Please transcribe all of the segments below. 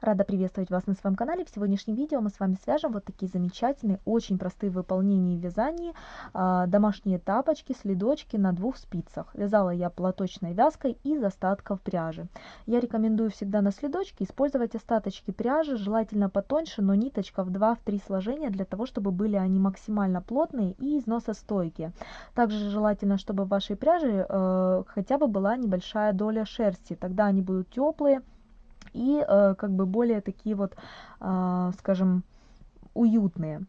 Рада приветствовать вас на своем канале. В сегодняшнем видео мы с вами свяжем вот такие замечательные, очень простые в выполнении и э, домашние тапочки, следочки на двух спицах. Вязала я платочной вязкой из остатков пряжи. Я рекомендую всегда на следочке использовать остаточки пряжи, желательно потоньше, но ниточка в 2-3 сложения, для того, чтобы были они максимально плотные и износостойкие. Также желательно, чтобы в вашей пряже э, хотя бы была небольшая доля шерсти, тогда они будут теплые и э, как бы более такие вот, э, скажем, уютные.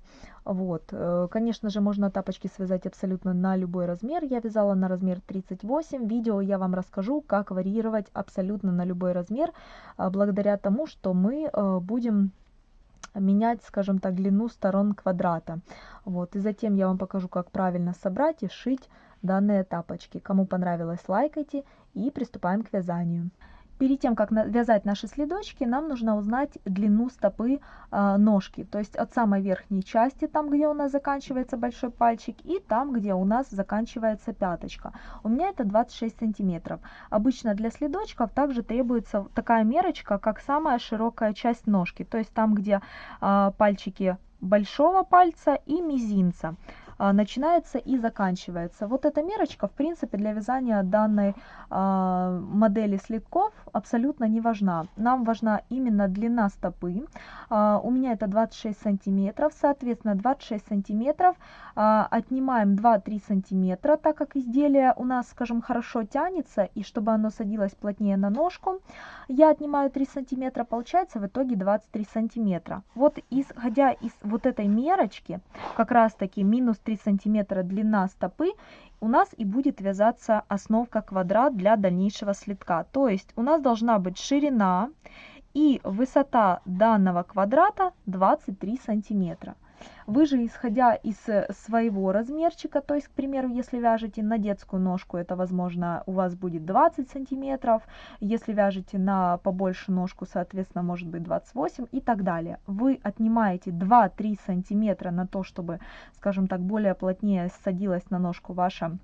Вот, э, конечно же, можно тапочки связать абсолютно на любой размер. Я вязала на размер 38. Видео я вам расскажу, как варьировать абсолютно на любой размер, э, благодаря тому, что мы э, будем менять, скажем так, длину сторон квадрата. Вот, и затем я вам покажу, как правильно собрать и сшить данные тапочки. Кому понравилось, лайкайте и приступаем к вязанию. Перед тем, как вязать наши следочки, нам нужно узнать длину стопы э, ножки. То есть от самой верхней части, там где у нас заканчивается большой пальчик, и там где у нас заканчивается пяточка. У меня это 26 сантиметров. Обычно для следочков также требуется такая мерочка, как самая широкая часть ножки. То есть там, где э, пальчики большого пальца и мизинца. А, начинается и заканчивается. Вот эта мерочка, в принципе, для вязания данной а, модели слитков абсолютно не важна. Нам важна именно длина стопы. А, у меня это 26 сантиметров, соответственно, 26 сантиметров. Отнимаем 2-3 сантиметра, так как изделие у нас, скажем, хорошо тянется, и чтобы оно садилось плотнее на ножку, я отнимаю 3 сантиметра, получается в итоге 23 сантиметра. Вот исходя из вот этой мерочки, как раз таки минус 3 3 сантиметра длина стопы у нас и будет вязаться основка квадрат для дальнейшего слитка. То есть у нас должна быть ширина и высота данного квадрата 23 сантиметра. Вы же, исходя из э, своего размерчика, то есть, к примеру, если вяжете на детскую ножку, это, возможно, у вас будет 20 сантиметров, если вяжете на побольше ножку, соответственно, может быть 28 и так далее. Вы отнимаете 2-3 сантиметра на то, чтобы, скажем так, более плотнее садилась на ножку ваша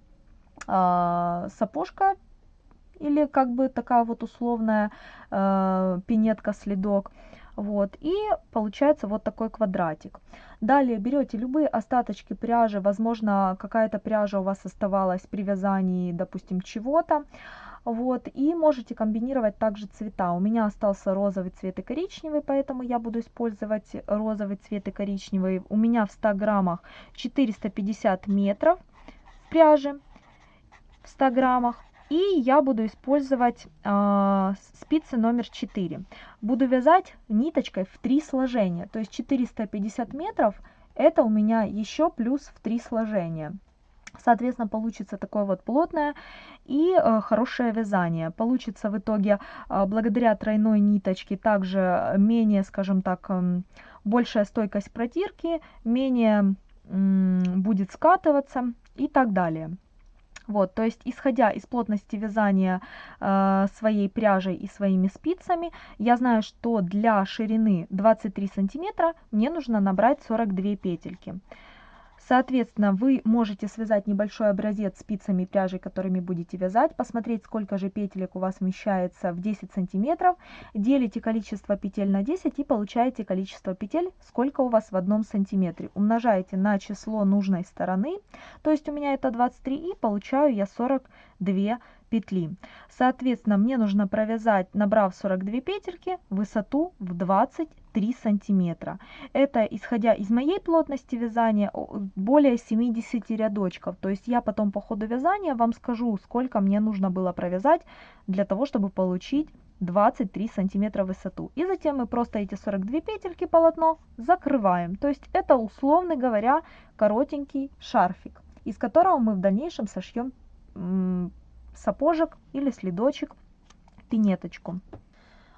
э, сапожка, или как бы такая вот условная э, пинетка, следок. Вот, и получается вот такой квадратик. Далее берете любые остаточки пряжи, возможно, какая-то пряжа у вас оставалась при вязании, допустим, чего-то. Вот, и можете комбинировать также цвета. У меня остался розовый цвет и коричневый, поэтому я буду использовать розовый цвет и коричневый. У меня в 100 граммах 450 метров пряжи в 100 граммах. И я буду использовать э, спицы номер 4. Буду вязать ниточкой в 3 сложения. То есть 450 метров это у меня еще плюс в 3 сложения. Соответственно, получится такое вот плотное и э, хорошее вязание. Получится в итоге э, благодаря тройной ниточке также менее, скажем так, э, большая стойкость протирки, менее э, будет скатываться и так далее. Вот, то есть, исходя из плотности вязания э, своей пряжей и своими спицами, я знаю, что для ширины 23 сантиметра мне нужно набрать 42 петельки. Соответственно, вы можете связать небольшой образец спицами и пряжей, которыми будете вязать, посмотреть, сколько же петелек у вас вмещается в 10 сантиметров, делите количество петель на 10 и получаете количество петель, сколько у вас в одном сантиметре. Умножаете на число нужной стороны, то есть у меня это 23 и получаю я 42 петли. Соответственно, мне нужно провязать, набрав 42 петельки, высоту в 23 сантиметра. Это, исходя из моей плотности вязания, более 70 рядочков. То есть я потом по ходу вязания вам скажу, сколько мне нужно было провязать для того, чтобы получить 23 сантиметра высоту. И затем мы просто эти 42 петельки полотно закрываем. То есть это, условно говоря, коротенький шарфик, из которого мы в дальнейшем сошьем сапожек или следочек, пинеточку.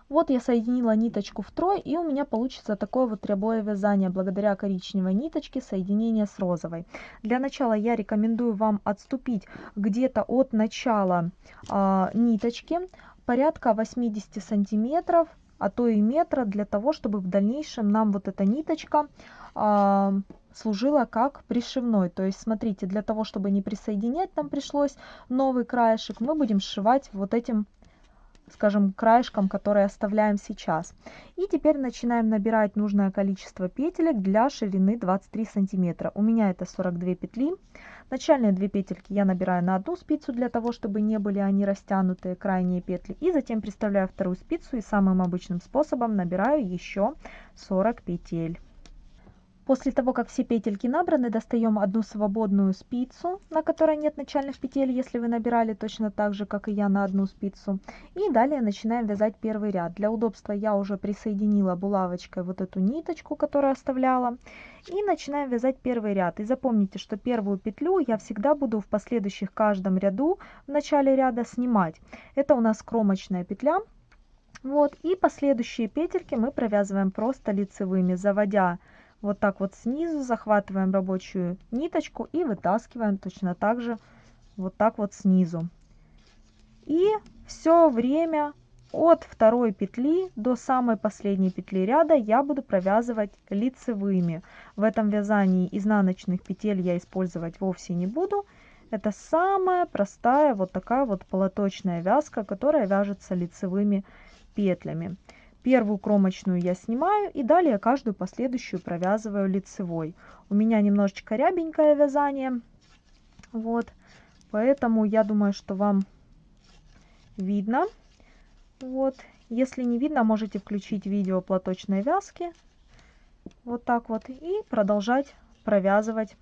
Вот я соединила ниточку втрое, и у меня получится такое вот рябое вязание благодаря коричневой ниточке соединения с розовой. Для начала я рекомендую вам отступить где-то от начала э, ниточки порядка 80 сантиметров, а то и метра, для того, чтобы в дальнейшем нам вот эта ниточка э, служила как пришивной. То есть, смотрите, для того, чтобы не присоединять, нам пришлось новый краешек, мы будем сшивать вот этим скажем, краешком, который оставляем сейчас. И теперь начинаем набирать нужное количество петелек для ширины 23 сантиметра. У меня это 42 петли. Начальные две петельки я набираю на одну спицу для того, чтобы не были они растянутые, крайние петли. И затем приставляю вторую спицу и самым обычным способом набираю еще 40 петель. После того, как все петельки набраны, достаем одну свободную спицу, на которой нет начальных петель, если вы набирали точно так же, как и я, на одну спицу. И далее начинаем вязать первый ряд. Для удобства я уже присоединила булавочкой вот эту ниточку, которую оставляла. И начинаем вязать первый ряд. И запомните, что первую петлю я всегда буду в последующих каждом ряду в начале ряда снимать. Это у нас кромочная петля. Вот, и последующие петельки мы провязываем просто лицевыми, заводя вот так вот снизу захватываем рабочую ниточку и вытаскиваем точно так же вот так вот снизу. И все время от второй петли до самой последней петли ряда я буду провязывать лицевыми. В этом вязании изнаночных петель я использовать вовсе не буду. Это самая простая вот такая вот полоточная вязка, которая вяжется лицевыми петлями. Первую кромочную я снимаю и далее каждую последующую провязываю лицевой. У меня немножечко рябенькое вязание, вот, поэтому я думаю, что вам видно. Вот, если не видно, можете включить видео платочной вязки, вот так вот, и продолжать провязывать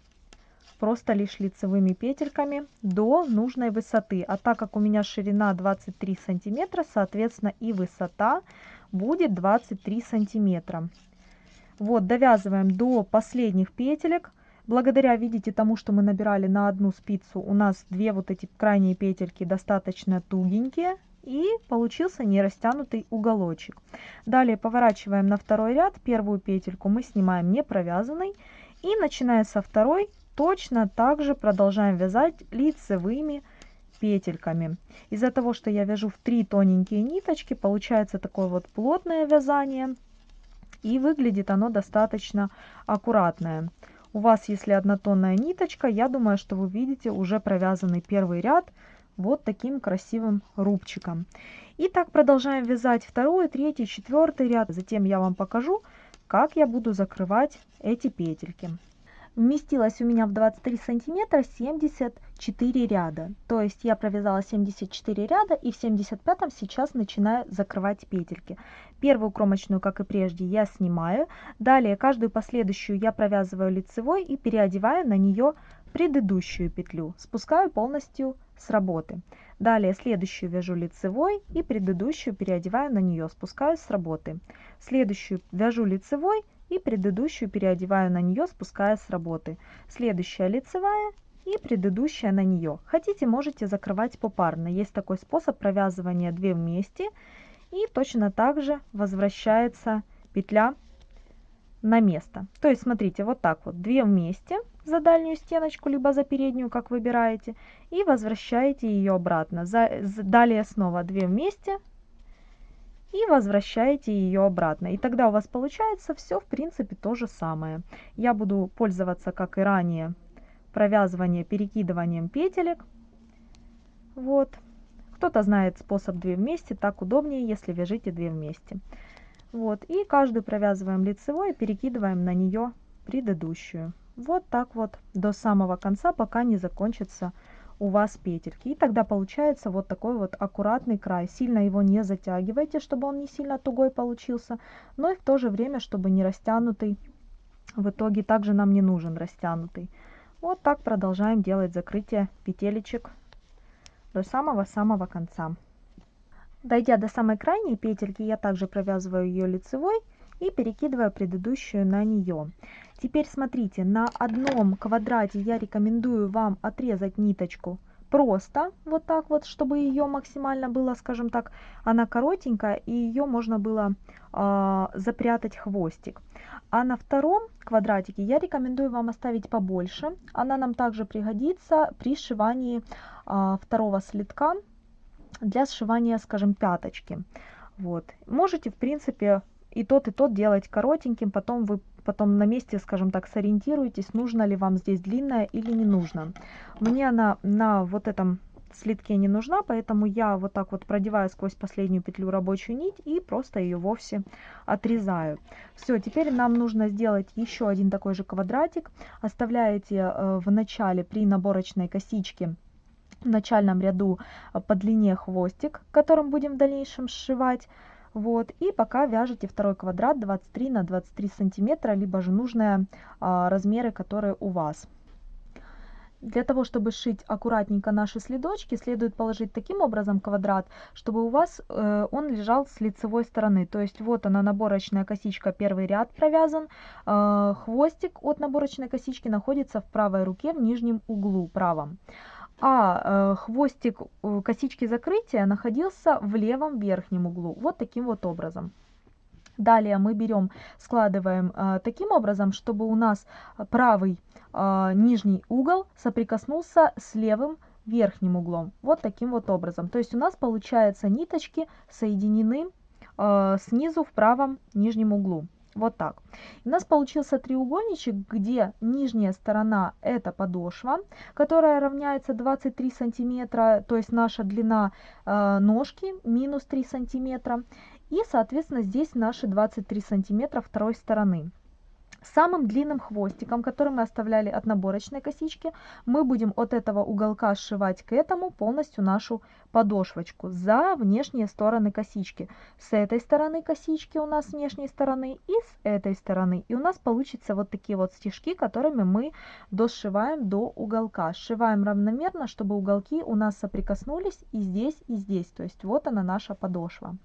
просто лишь лицевыми петельками до нужной высоты. А так как у меня ширина 23 сантиметра, соответственно и высота будет 23 сантиметра. Вот, довязываем до последних петелек. Благодаря, видите, тому, что мы набирали на одну спицу, у нас две вот эти крайние петельки достаточно тугенькие. И получился не растянутый уголочек. Далее поворачиваем на второй ряд. Первую петельку мы снимаем не провязанной. И начиная со второй, точно так же продолжаем вязать лицевыми петельками. Из-за того, что я вяжу в три тоненькие ниточки, получается такое вот плотное вязание. И выглядит оно достаточно аккуратное. У вас, если однотонная ниточка, я думаю, что вы видите уже провязанный первый ряд вот таким красивым рубчиком. И так продолжаем вязать второй, третий, четвертый ряд. Затем я вам покажу, как я буду закрывать эти петельки вместилось у меня в 23 сантиметра 74 ряда. То есть я провязала 74 ряда и в 75 сейчас начинаю закрывать петельки. Первую кромочную, как и прежде, я снимаю. Далее каждую последующую я провязываю лицевой и переодеваю на нее предыдущую петлю. Спускаю полностью с работы. Далее следующую вяжу лицевой и предыдущую переодеваю на нее, спускаю с работы. Следующую вяжу лицевой и предыдущую переодеваю на нее, спуская с работы. Следующая лицевая и предыдущая на нее. Хотите, можете закрывать попарно. Есть такой способ провязывания 2 вместе. И точно так же возвращается петля на место. То есть, смотрите, вот так вот, 2 вместе за дальнюю стеночку, либо за переднюю, как выбираете, и возвращаете ее обратно. За, далее снова 2 вместе, и возвращаете ее обратно. И тогда у вас получается все в принципе то же самое. Я буду пользоваться, как и ранее, провязывание перекидыванием петелек. Вот. Кто-то знает способ 2 вместе, так удобнее, если вяжите 2 вместе. Вот. И каждую провязываем лицевой и перекидываем на нее предыдущую. Вот так вот до самого конца, пока не закончится у вас петельки. И тогда получается вот такой вот аккуратный край. Сильно его не затягивайте, чтобы он не сильно тугой получился, но и в то же время, чтобы не растянутый. В итоге также нам не нужен растянутый. Вот так продолжаем делать закрытие петелечек до самого-самого конца. Дойдя до самой крайней петельки, я также провязываю ее лицевой и перекидываю предыдущую на нее. Теперь смотрите, на одном квадрате я рекомендую вам отрезать ниточку просто, вот так вот, чтобы ее максимально было, скажем так, она коротенькая, и ее можно было э, запрятать хвостик. А на втором квадратике я рекомендую вам оставить побольше. Она нам также пригодится при сшивании э, второго слитка для сшивания, скажем, пяточки. Вот. Можете, в принципе, и тот, и тот делать коротеньким, потом вы потом на месте, скажем так, сориентируйтесь, нужно ли вам здесь длинная или не нужно. Мне она на вот этом слитке не нужна, поэтому я вот так вот продеваю сквозь последнюю петлю рабочую нить и просто ее вовсе отрезаю. Все, теперь нам нужно сделать еще один такой же квадратик. Оставляете э, в начале при наборочной косичке в начальном ряду э, по длине хвостик, которым будем в дальнейшем сшивать. Вот, и пока вяжете второй квадрат 23 на 23 сантиметра, либо же нужные а, размеры, которые у вас. Для того, чтобы сшить аккуратненько наши следочки, следует положить таким образом квадрат, чтобы у вас э, он лежал с лицевой стороны. То есть вот она наборочная косичка, первый ряд провязан, э, хвостик от наборочной косички находится в правой руке в нижнем углу правом а э, хвостик э, косички закрытия находился в левом верхнем углу. Вот таким вот образом. Далее мы берем, складываем э, таким образом, чтобы у нас правый э, нижний угол соприкоснулся с левым верхним углом. Вот таким вот образом. То есть у нас получается ниточки соединены э, снизу в правом нижнем углу. Вот так. У нас получился треугольничек, где нижняя сторона это подошва, которая равняется 23 сантиметра, то есть наша длина э, ножки минус 3 сантиметра. И, соответственно, здесь наши 23 сантиметра второй стороны. Самым длинным хвостиком, который мы оставляли от наборочной косички, мы будем от этого уголка сшивать к этому полностью нашу подошвочку за внешние стороны косички. С этой стороны косички у нас внешней стороны и с этой стороны. И у нас получится вот такие вот стежки, которыми мы дошиваем до уголка. Сшиваем равномерно, чтобы уголки у нас соприкоснулись и здесь, и здесь. То есть вот она наша подошва.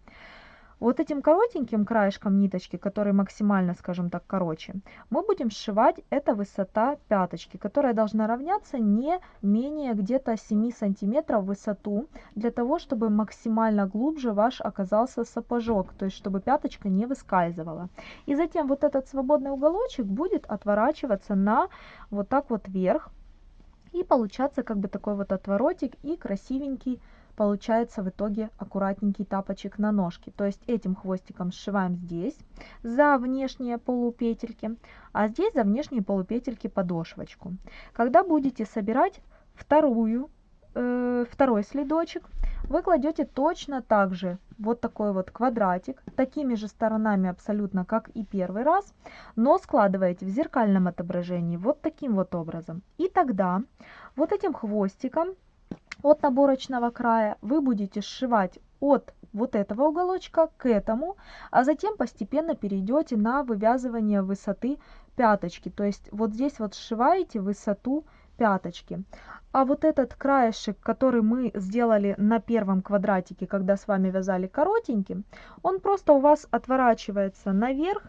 Вот этим коротеньким краешком ниточки, который максимально, скажем так, короче, мы будем сшивать, это высота пяточки, которая должна равняться не менее где-то 7 сантиметров в высоту, для того, чтобы максимально глубже ваш оказался сапожок, то есть чтобы пяточка не выскальзывала. И затем вот этот свободный уголочек будет отворачиваться на вот так вот вверх, и получаться как бы такой вот отворотик и красивенький получается в итоге аккуратненький тапочек на ножке. То есть этим хвостиком сшиваем здесь за внешние полупетельки, а здесь за внешние полупетельки подошвочку. Когда будете собирать вторую, э, второй следочек, вы кладете точно так же вот такой вот квадратик, такими же сторонами абсолютно, как и первый раз, но складываете в зеркальном отображении вот таким вот образом. И тогда вот этим хвостиком от наборочного края вы будете сшивать от вот этого уголочка к этому, а затем постепенно перейдете на вывязывание высоты пяточки. То есть вот здесь вот сшиваете высоту пяточки. А вот этот краешек, который мы сделали на первом квадратике, когда с вами вязали коротеньким, он просто у вас отворачивается наверх,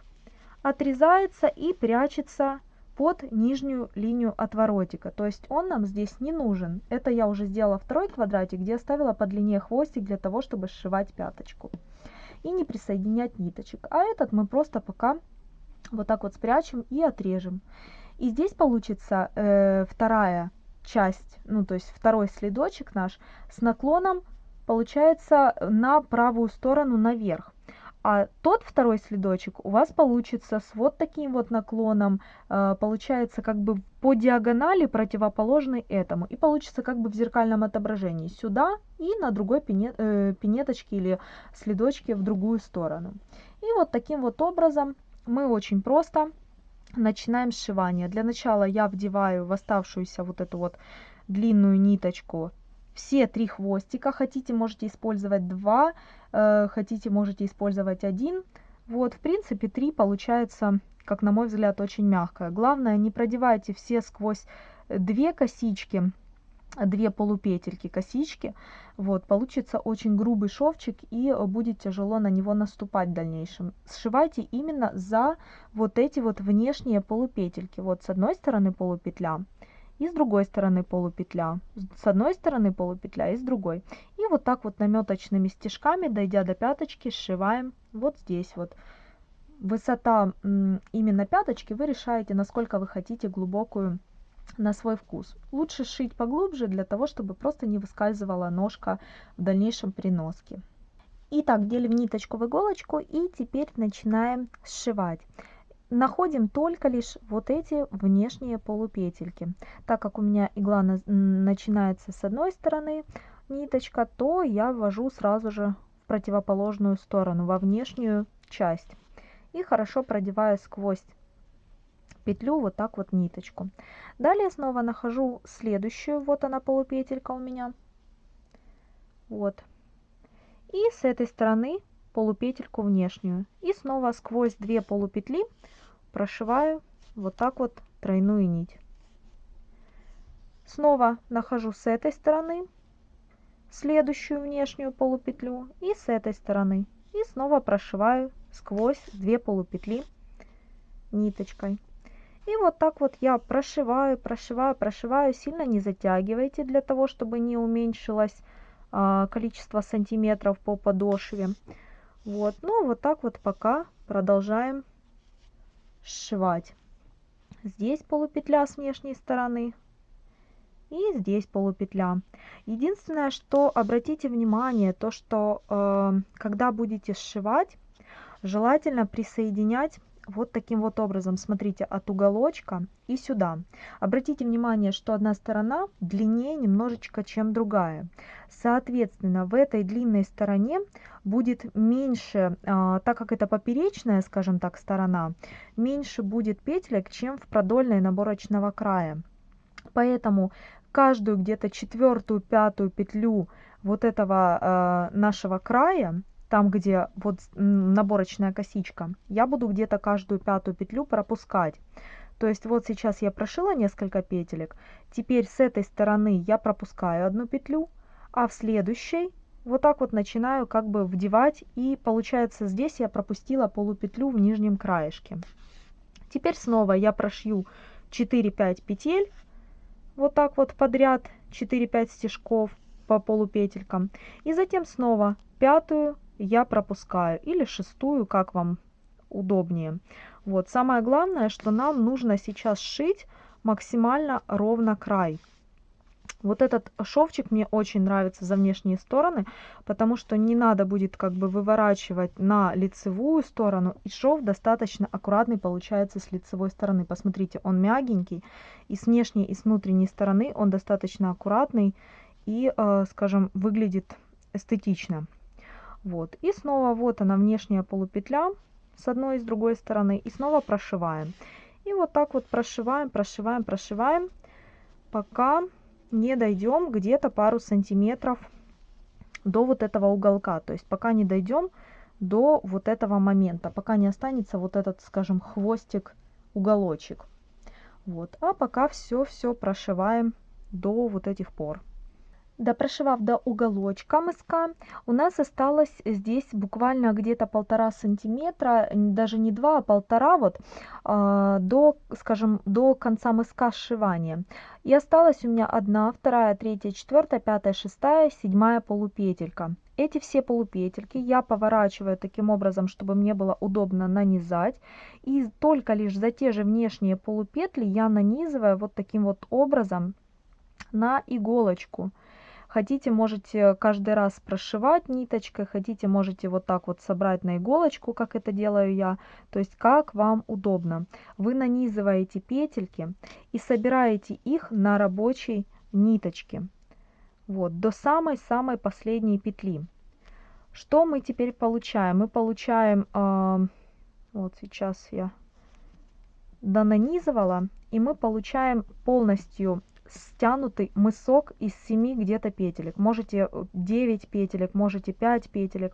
отрезается и прячется под нижнюю линию отворотика. То есть он нам здесь не нужен. Это я уже сделала второй квадратик, где оставила по длине хвостик для того, чтобы сшивать пяточку. И не присоединять ниточек. А этот мы просто пока вот так вот спрячем и отрежем. И здесь получится э, вторая часть, ну то есть второй следочек наш с наклоном получается на правую сторону наверх. А тот второй следочек у вас получится с вот таким вот наклоном, э, получается как бы по диагонали противоположный этому. И получится как бы в зеркальном отображении сюда и на другой пинет, э, пинеточке или следочке в другую сторону. И вот таким вот образом мы очень просто начинаем сшивание. Для начала я вдеваю в оставшуюся вот эту вот длинную ниточку все три хвостика. Хотите, можете использовать два, э, хотите, можете использовать один. Вот, в принципе, три получается, как на мой взгляд, очень мягкое. Главное, не продевайте все сквозь две косички, две полупетельки косички. Вот, получится очень грубый шовчик и будет тяжело на него наступать в дальнейшем. Сшивайте именно за вот эти вот внешние полупетельки. Вот с одной стороны полупетля, и с другой стороны полупетля, с одной стороны полупетля и с другой. И вот так вот наметочными стежками, дойдя до пяточки, сшиваем вот здесь вот. Высота именно пяточки вы решаете, насколько вы хотите глубокую на свой вкус. Лучше сшить поглубже, для того, чтобы просто не выскальзывала ножка в дальнейшем при носке. Итак, делим ниточку в иголочку и теперь начинаем сшивать находим только лишь вот эти внешние полупетельки. Так как у меня игла на, начинается с одной стороны ниточка, то я ввожу сразу же в противоположную сторону, во внешнюю часть. И хорошо продеваю сквозь петлю вот так вот ниточку. Далее снова нахожу следующую, вот она полупетелька у меня. Вот. И с этой стороны полупетельку внешнюю. И снова сквозь две полупетли прошиваю вот так вот тройную нить. Снова нахожу с этой стороны следующую внешнюю полупетлю и с этой стороны. И снова прошиваю сквозь две полупетли ниточкой. И вот так вот я прошиваю, прошиваю, прошиваю. Сильно не затягивайте для того, чтобы не уменьшилось а, количество сантиметров по подошве. Вот, ну вот так вот пока продолжаем сшивать. Здесь полупетля с внешней стороны. И здесь полупетля. Единственное, что обратите внимание, то что э, когда будете сшивать, желательно присоединять вот таким вот образом, смотрите, от уголочка и сюда. Обратите внимание, что одна сторона длиннее немножечко, чем другая. Соответственно, в этой длинной стороне будет меньше, а, так как это поперечная, скажем так, сторона, меньше будет петелек, чем в продольной наборочного края. Поэтому каждую где-то четвертую, пятую петлю вот этого э, нашего края там, где вот наборочная косичка, я буду где-то каждую пятую петлю пропускать. То есть вот сейчас я прошила несколько петелек, теперь с этой стороны я пропускаю одну петлю, а в следующей вот так вот начинаю как бы вдевать и получается здесь я пропустила полупетлю в нижнем краешке. Теперь снова я прошью 4-5 петель, вот так вот подряд 4-5 стежков по полупетелькам. И затем снова пятую, я пропускаю или шестую, как вам удобнее. Вот самое главное, что нам нужно сейчас сшить максимально ровно край. Вот этот шовчик мне очень нравится за внешние стороны, потому что не надо будет как бы выворачивать на лицевую сторону, и шов достаточно аккуратный получается с лицевой стороны. Посмотрите, он мягенький, и с внешней, и с внутренней стороны он достаточно аккуратный и, э, скажем, выглядит эстетично. Вот. И снова вот она внешняя полупетля с одной и с другой стороны. И снова прошиваем. И вот так вот прошиваем, прошиваем, прошиваем, пока не дойдем где-то пару сантиметров до вот этого уголка. То есть пока не дойдем до вот этого момента, пока не останется вот этот, скажем, хвостик, уголочек. Вот. А пока все-все прошиваем до вот этих пор допрошивав до уголочка мыска, у нас осталось здесь буквально где-то полтора сантиметра, даже не два, а полтора вот, а, до, скажем, до конца мыска сшивания. И осталась у меня одна, вторая, третья, четвертая, пятая, шестая, седьмая полупетелька. Эти все полупетельки я поворачиваю таким образом, чтобы мне было удобно нанизать. И только лишь за те же внешние полупетли я нанизываю вот таким вот образом на иголочку. Хотите, можете каждый раз прошивать ниточкой, хотите, можете вот так вот собрать на иголочку, как это делаю я. То есть, как вам удобно. Вы нанизываете петельки и собираете их на рабочей ниточке. Вот, до самой-самой последней петли. Что мы теперь получаем? Мы получаем, э, вот сейчас я донанизывала, и мы получаем полностью стянутый мысок из 7 где-то петелек. Можете 9 э, петелек, можете 5 петелек.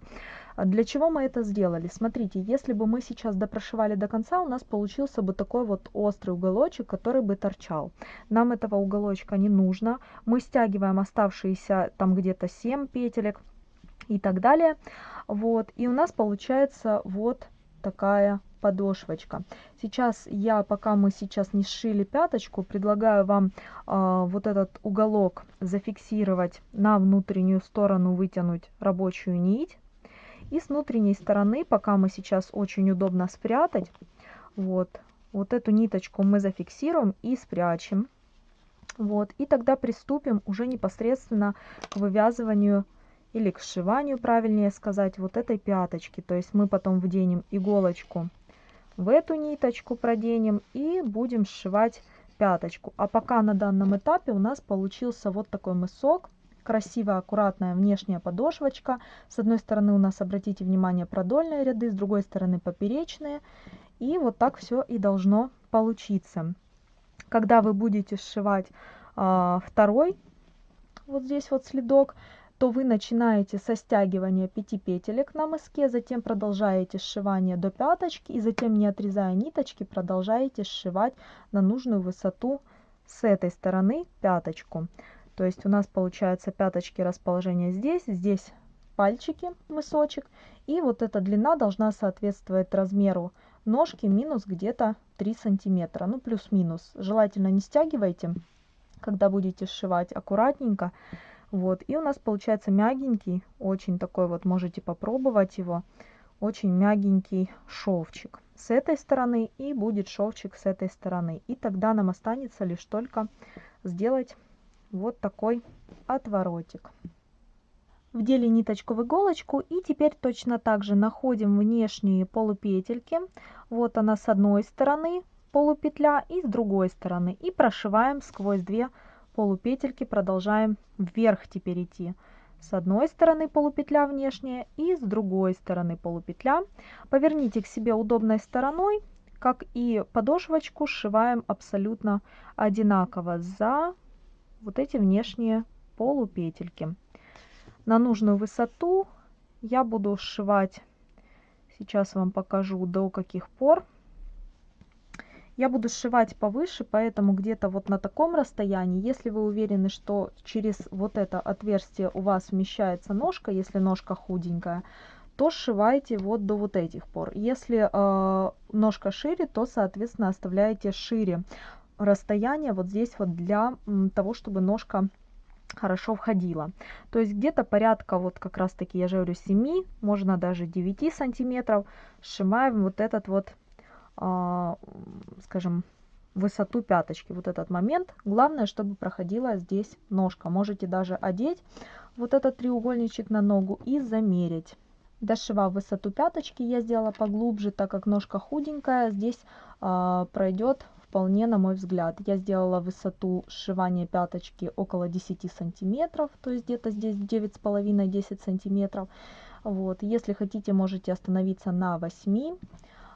Для чего мы это сделали? Смотрите, если бы мы сейчас допрошивали до конца, у нас получился бы такой вот острый уголочек, который бы торчал. Нам этого уголочка не нужно. Мы стягиваем оставшиеся там где-то 7 петелек и так далее. Вот, и у нас получается вот такая подошвочка. Сейчас я, пока мы сейчас не сшили пяточку, предлагаю вам э, вот этот уголок зафиксировать на внутреннюю сторону, вытянуть рабочую нить. И с внутренней стороны, пока мы сейчас очень удобно спрятать, вот, вот эту ниточку мы зафиксируем и спрячем. Вот, и тогда приступим уже непосредственно к вывязыванию или к сшиванию, правильнее сказать, вот этой пяточки. То есть мы потом вденем иголочку в эту ниточку проденем и будем сшивать пяточку. А пока на данном этапе у нас получился вот такой мысок. Красивая, аккуратная внешняя подошвочка. С одной стороны у нас, обратите внимание, продольные ряды, с другой стороны поперечные. И вот так все и должно получиться. Когда вы будете сшивать а, второй, вот здесь вот следок, то вы начинаете со стягивания 5 петелек на мыске, затем продолжаете сшивание до пяточки и затем не отрезая ниточки продолжаете сшивать на нужную высоту с этой стороны пяточку. То есть у нас получается пяточки расположение здесь, здесь пальчики, мысочек. И вот эта длина должна соответствовать размеру ножки минус где-то 3 сантиметра, ну плюс-минус. Желательно не стягивайте, когда будете сшивать аккуратненько. Вот, и у нас получается мягенький, очень такой вот, можете попробовать его, очень мягенький шовчик с этой стороны и будет шовчик с этой стороны. И тогда нам останется лишь только сделать вот такой отворотик. Вдели ниточку в иголочку и теперь точно так же находим внешние полупетельки. Вот она с одной стороны полупетля и с другой стороны. И прошиваем сквозь две полупетельки продолжаем вверх теперь идти. С одной стороны полупетля внешняя и с другой стороны полупетля. Поверните к себе удобной стороной, как и подошвочку сшиваем абсолютно одинаково за вот эти внешние полупетельки. На нужную высоту я буду сшивать, сейчас вам покажу до каких пор. Я буду сшивать повыше, поэтому где-то вот на таком расстоянии, если вы уверены, что через вот это отверстие у вас вмещается ножка, если ножка худенькая, то сшивайте вот до вот этих пор. Если э, ножка шире, то, соответственно, оставляете шире расстояние вот здесь вот для того, чтобы ножка хорошо входила. То есть где-то порядка вот как раз таки, я же говорю, 7, можно даже 9 сантиметров сшиваем вот этот вот скажем, высоту пяточки, вот этот момент. Главное, чтобы проходила здесь ножка. Можете даже одеть вот этот треугольничек на ногу и замерить. Дошивав высоту пяточки, я сделала поглубже, так как ножка худенькая, здесь э, пройдет вполне, на мой взгляд. Я сделала высоту сшивания пяточки около 10 сантиметров, то есть где-то здесь 9,5-10 сантиметров. Вот. Если хотите, можете остановиться на 8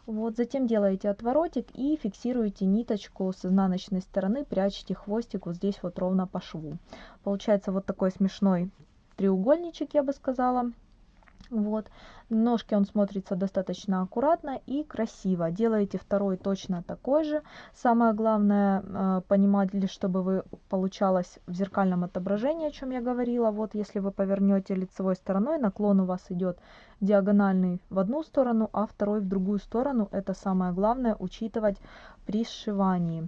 вот, затем делаете отворотик и фиксируете ниточку с изнаночной стороны, прячете хвостик вот здесь вот ровно по шву. Получается вот такой смешной треугольничек, я бы сказала. Вот. Ножки он смотрится достаточно аккуратно и красиво. Делаете второй точно такой же. Самое главное э, понимать, чтобы вы получалось в зеркальном отображении, о чем я говорила. Вот если вы повернете лицевой стороной, наклон у вас идет диагональный в одну сторону, а второй в другую сторону. Это самое главное учитывать при сшивании.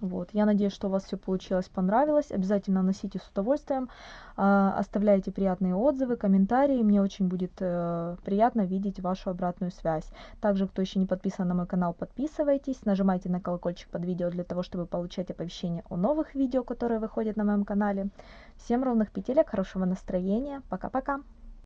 Вот. Я надеюсь, что у вас все получилось, понравилось. Обязательно носите с удовольствием. Э, оставляйте приятные отзывы, комментарии. Мне очень будет э, приятно видеть вашу обратную связь. Также, кто еще не подписан на мой канал, подписывайтесь. Нажимайте на колокольчик под видео для того, чтобы получать оповещения о новых видео, которые выходят на моем канале. Всем ровных петелек, хорошего настроения. Пока-пока.